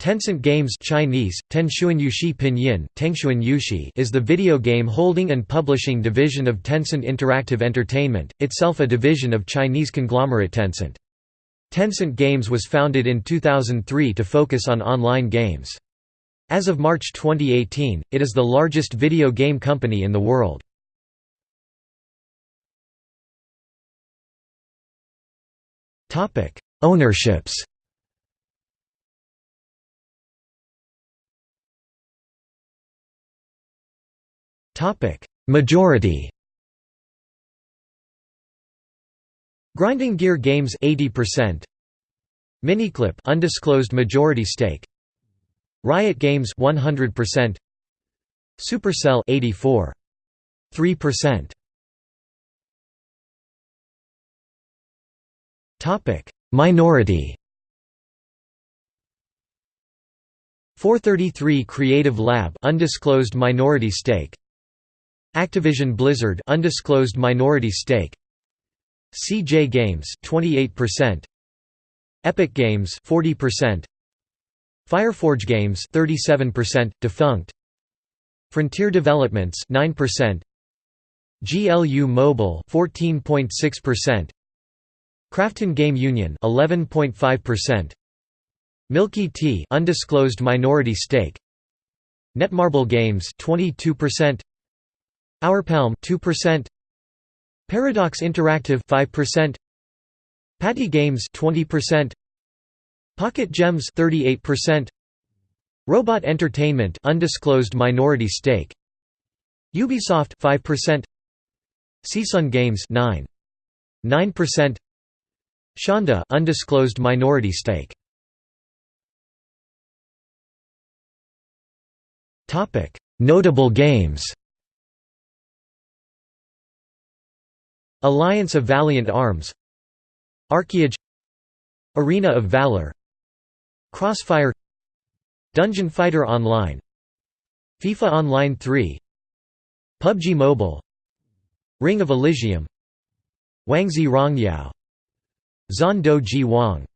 Tencent Games Chinese, Yuxi Pinyin, Yuxi is the video game holding and publishing division of Tencent Interactive Entertainment, itself a division of Chinese conglomerate Tencent. Tencent Games was founded in 2003 to focus on online games. As of March 2018, it is the largest video game company in the world. Ownerships Majority Grinding Gear Games 80% Miniclip undisclosed majority stake. Riot Games 100% Supercell 84 3% Topic. Minority 433 Creative Lab undisclosed minority stake Activision Blizzard undisclosed minority stake. CJ Games 28% Epic Games 40% Fireforge Games 37% defunct. Frontier Developments 9% GLU Mobile 14.6% Krafton Game Union 11.5% Milky Tea undisclosed minority stake. Netmarble Games 22% Hourpalm 2% Paradox Interactive 5% Patty Games 20% Pocket Gems 38% Robot Entertainment undisclosed minority stake. Ubisoft 5% Seasun Games 9 9% Shonda undisclosed minority stake. Topic. Notable games Alliance of Valiant Arms Archeage Arena of Valor Crossfire Dungeon Fighter Online FIFA Online 3 PUBG Mobile Ring of Elysium Wangzhe Rongyao Zon Ji Wang